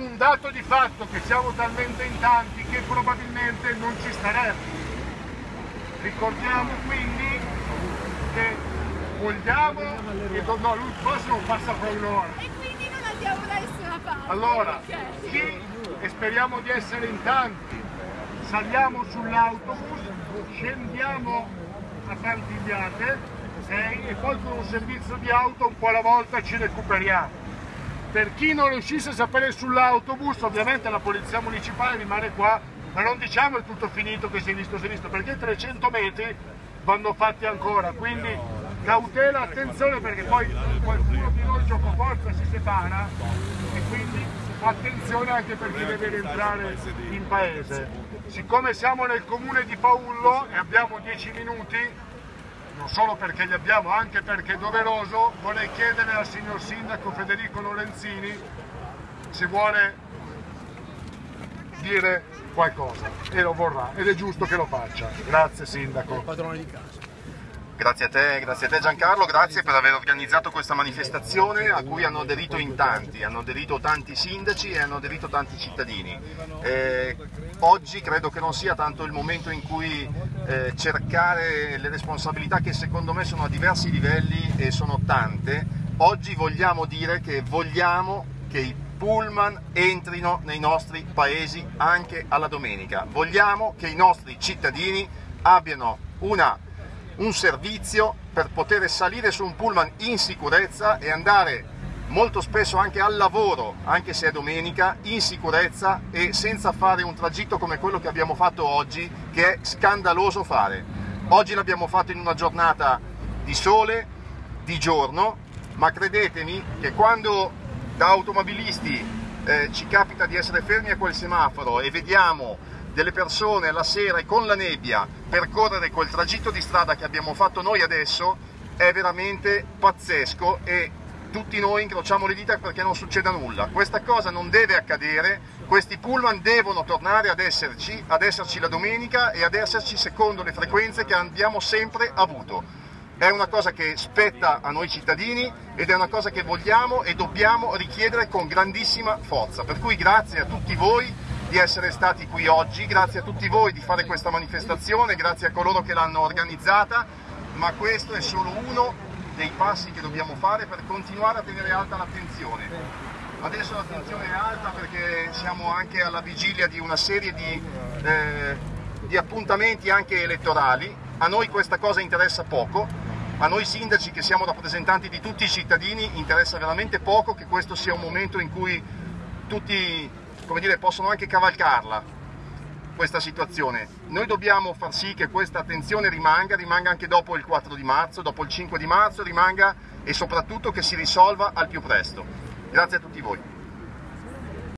un dato di fatto che siamo talmente in tanti che probabilmente non ci staremo. Ricordiamo quindi che vogliamo e do, no, lui prossimo passa fra un'ora. E quindi non andiamo da nessuna parte. Allora, chi, e speriamo di essere in tanti, saliamo sull'autobus, scendiamo a Cantigliate ok? e poi con un servizio di auto un po' alla volta ci recuperiamo. Per chi non riuscisse a sapere sull'autobus, ovviamente la polizia municipale rimane qua, ma non diciamo è tutto finito che si è visto, si è visto, perché 300 metri vanno fatti ancora, quindi cautela, attenzione perché poi qualcuno di noi gioco forza si separa e quindi attenzione anche per chi deve rientrare in paese. Siccome siamo nel comune di Paullo e abbiamo 10 minuti, non solo perché li abbiamo, anche perché è doveroso, vorrei chiedere al signor sindaco Federico Lorenzini se vuole dire qualcosa e lo vorrà ed è giusto che lo faccia. Grazie sindaco. Grazie a te, grazie a te Giancarlo, grazie per aver organizzato questa manifestazione a cui hanno aderito in tanti, hanno aderito tanti sindaci e hanno aderito tanti cittadini. Eh, oggi credo che non sia tanto il momento in cui eh, cercare le responsabilità che secondo me sono a diversi livelli e sono tante. Oggi vogliamo dire che vogliamo che i pullman entrino nei nostri paesi anche alla domenica. Vogliamo che i nostri cittadini abbiano una un servizio per poter salire su un pullman in sicurezza e andare molto spesso anche al lavoro, anche se è domenica, in sicurezza e senza fare un tragitto come quello che abbiamo fatto oggi, che è scandaloso fare. Oggi l'abbiamo fatto in una giornata di sole, di giorno, ma credetemi che quando da automobilisti eh, ci capita di essere fermi a quel semaforo e vediamo delle persone alla sera e con la nebbia percorrere quel tragitto di strada che abbiamo fatto noi adesso è veramente pazzesco e tutti noi incrociamo le dita perché non succeda nulla. Questa cosa non deve accadere, questi pullman devono tornare ad esserci, ad esserci la domenica e ad esserci secondo le frequenze che abbiamo sempre avuto. È una cosa che spetta a noi cittadini ed è una cosa che vogliamo e dobbiamo richiedere con grandissima forza. Per cui grazie a tutti voi di essere stati qui oggi, grazie a tutti voi di fare questa manifestazione, grazie a coloro che l'hanno organizzata, ma questo è solo uno dei passi che dobbiamo fare per continuare a tenere alta l'attenzione. Adesso l'attenzione è alta perché siamo anche alla vigilia di una serie di, eh, di appuntamenti anche elettorali, a noi questa cosa interessa poco, a noi sindaci che siamo rappresentanti di tutti i cittadini interessa veramente poco che questo sia un momento in cui tutti come dire, possono anche cavalcarla questa situazione. Noi dobbiamo far sì che questa attenzione rimanga, rimanga anche dopo il 4 di marzo, dopo il 5 di marzo, rimanga e soprattutto che si risolva al più presto. Grazie a tutti voi.